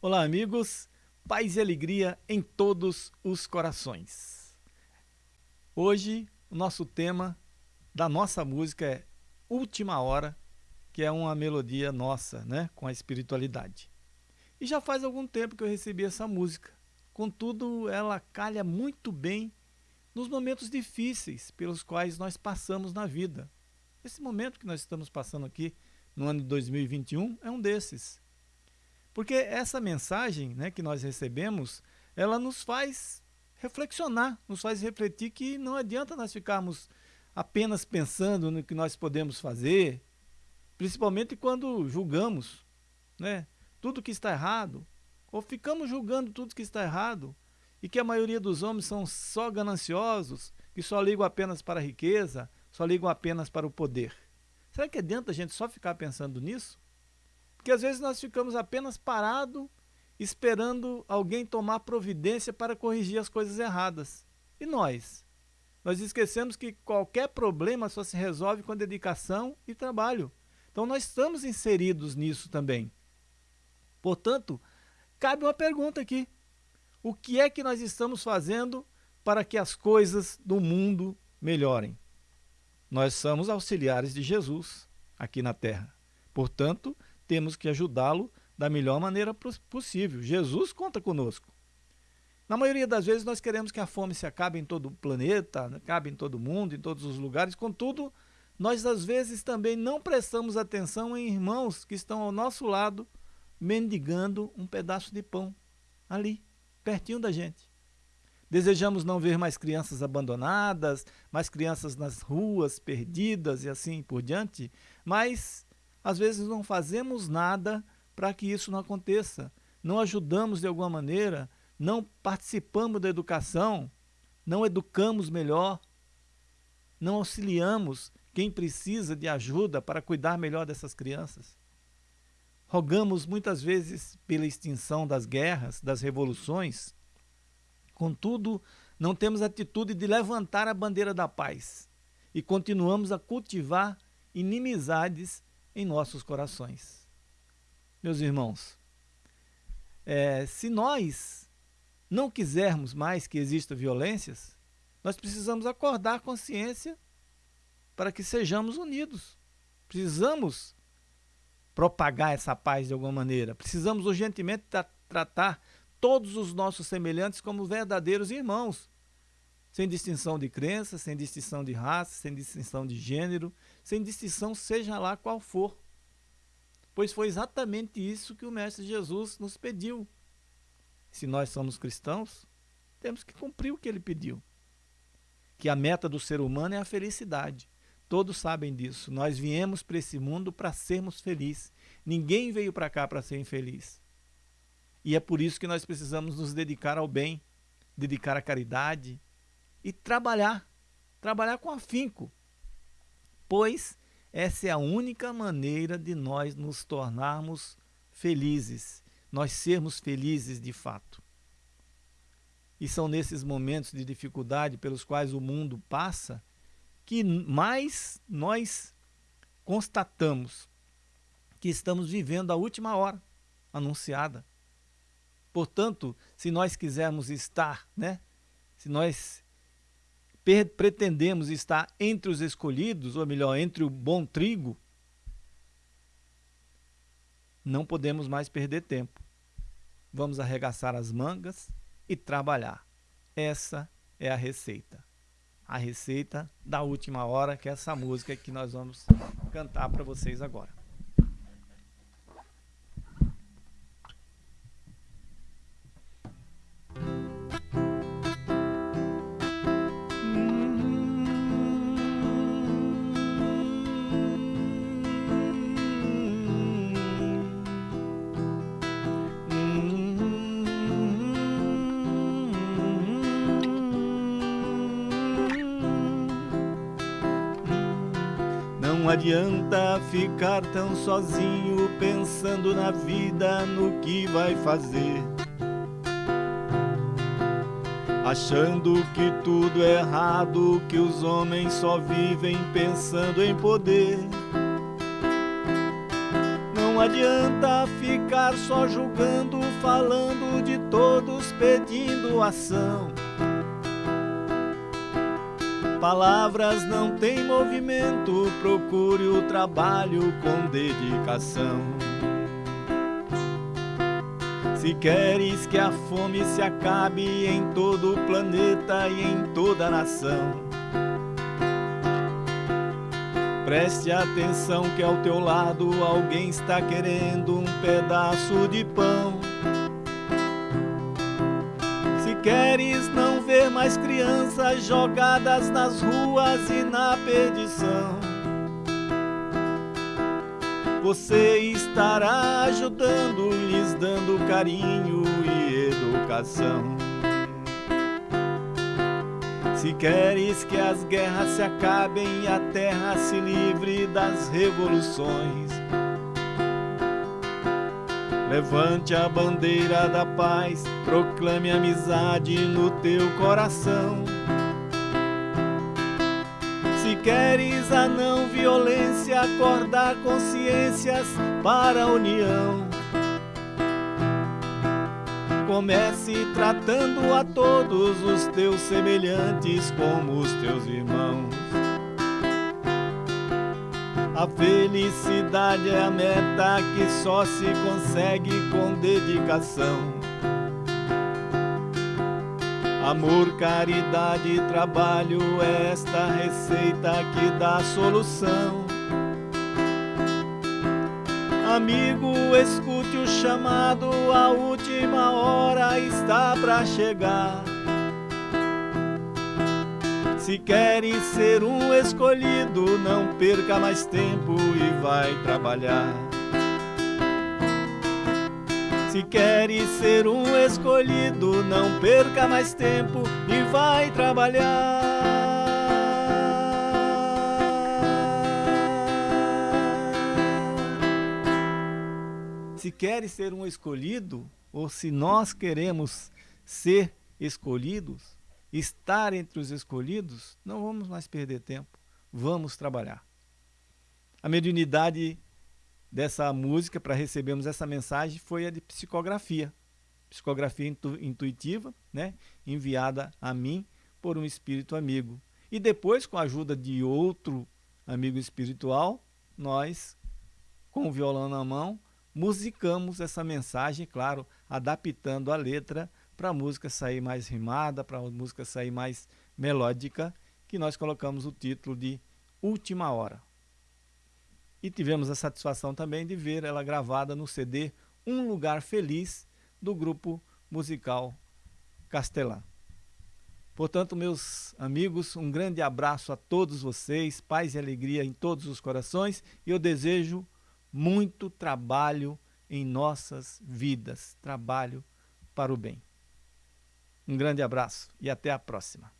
Olá, amigos. Paz e alegria em todos os corações. Hoje, o nosso tema da nossa música é Última Hora, que é uma melodia nossa, né, com a espiritualidade. E já faz algum tempo que eu recebi essa música. Contudo, ela calha muito bem nos momentos difíceis pelos quais nós passamos na vida. Esse momento que nós estamos passando aqui no ano de 2021 é um desses. Porque essa mensagem né, que nós recebemos, ela nos faz reflexionar, nos faz refletir que não adianta nós ficarmos apenas pensando no que nós podemos fazer, principalmente quando julgamos né, tudo que está errado, ou ficamos julgando tudo que está errado, e que a maioria dos homens são só gananciosos, que só ligam apenas para a riqueza, só ligam apenas para o poder. Será que adianta a gente só ficar pensando nisso? Porque às vezes nós ficamos apenas parados, esperando alguém tomar providência para corrigir as coisas erradas. E nós? Nós esquecemos que qualquer problema só se resolve com dedicação e trabalho. Então nós estamos inseridos nisso também. Portanto, cabe uma pergunta aqui. O que é que nós estamos fazendo para que as coisas do mundo melhorem? Nós somos auxiliares de Jesus aqui na terra. Portanto, temos que ajudá-lo da melhor maneira possível. Jesus conta conosco. Na maioria das vezes nós queremos que a fome se acabe em todo o planeta, acabe em todo o mundo, em todos os lugares. Contudo, nós às vezes também não prestamos atenção em irmãos que estão ao nosso lado mendigando um pedaço de pão ali, pertinho da gente. Desejamos não ver mais crianças abandonadas, mais crianças nas ruas, perdidas e assim por diante, mas às vezes não fazemos nada para que isso não aconteça. Não ajudamos de alguma maneira, não participamos da educação, não educamos melhor, não auxiliamos quem precisa de ajuda para cuidar melhor dessas crianças. Rogamos muitas vezes pela extinção das guerras, das revoluções. Contudo, não temos atitude de levantar a bandeira da paz e continuamos a cultivar inimizades em nossos corações. Meus irmãos, é, se nós não quisermos mais que exista violências, nós precisamos acordar consciência para que sejamos unidos. Precisamos propagar essa paz de alguma maneira. Precisamos urgentemente tra tratar todos os nossos semelhantes como verdadeiros irmãos, sem distinção de crença, sem distinção de raça, sem distinção de gênero, sem distinção seja lá qual for. Pois foi exatamente isso que o Mestre Jesus nos pediu. Se nós somos cristãos, temos que cumprir o que ele pediu. Que a meta do ser humano é a felicidade. Todos sabem disso. Nós viemos para esse mundo para sermos felizes. Ninguém veio para cá para ser infeliz. E é por isso que nós precisamos nos dedicar ao bem, dedicar à caridade e trabalhar. Trabalhar com afinco pois essa é a única maneira de nós nos tornarmos felizes, nós sermos felizes de fato. E são nesses momentos de dificuldade pelos quais o mundo passa que mais nós constatamos que estamos vivendo a última hora anunciada. Portanto, se nós quisermos estar, né, se nós pretendemos estar entre os escolhidos, ou melhor, entre o bom trigo, não podemos mais perder tempo. Vamos arregaçar as mangas e trabalhar. Essa é a receita. A receita da última hora, que é essa música que nós vamos cantar para vocês agora. Não adianta ficar tão sozinho pensando na vida, no que vai fazer. Achando que tudo é errado, que os homens só vivem pensando em poder. Não adianta ficar só julgando falando de todos pedindo ação. Palavras não têm movimento, procure o trabalho com dedicação. Se queres que a fome se acabe em todo o planeta e em toda a nação, preste atenção que ao teu lado alguém está querendo um pedaço de pão. Se queres não mais crianças jogadas nas ruas e na perdição, você estará ajudando, lhes dando carinho e educação. Se queres que as guerras se acabem e a terra se livre das revoluções, levante a bandeira da paz, proclame amizade no teu coração. Se queres a não violência, acordar consciências para a união. Comece tratando a todos os teus semelhantes como os teus irmãos. A felicidade é a meta que só se consegue com dedicação. Amor, caridade e trabalho, é esta receita que dá solução. Amigo, escute o chamado, a última hora está pra chegar. Se queres ser um escolhido, não perca mais tempo e vai trabalhar. Se queres ser um escolhido, não perca mais tempo e vai trabalhar. Se queres ser um escolhido, ou se nós queremos ser escolhidos, estar entre os escolhidos, não vamos mais perder tempo, vamos trabalhar. A mediunidade dessa música para recebermos essa mensagem foi a de psicografia. Psicografia intu intuitiva, né? enviada a mim por um espírito amigo. E depois, com a ajuda de outro amigo espiritual, nós, com o violão na mão, musicamos essa mensagem, claro, adaptando a letra para a música sair mais rimada, para a música sair mais melódica, que nós colocamos o título de Última Hora. E tivemos a satisfação também de ver ela gravada no CD Um Lugar Feliz, do grupo musical Castelã. Portanto, meus amigos, um grande abraço a todos vocês, paz e alegria em todos os corações, e eu desejo muito trabalho em nossas vidas, trabalho para o bem. Um grande abraço e até a próxima.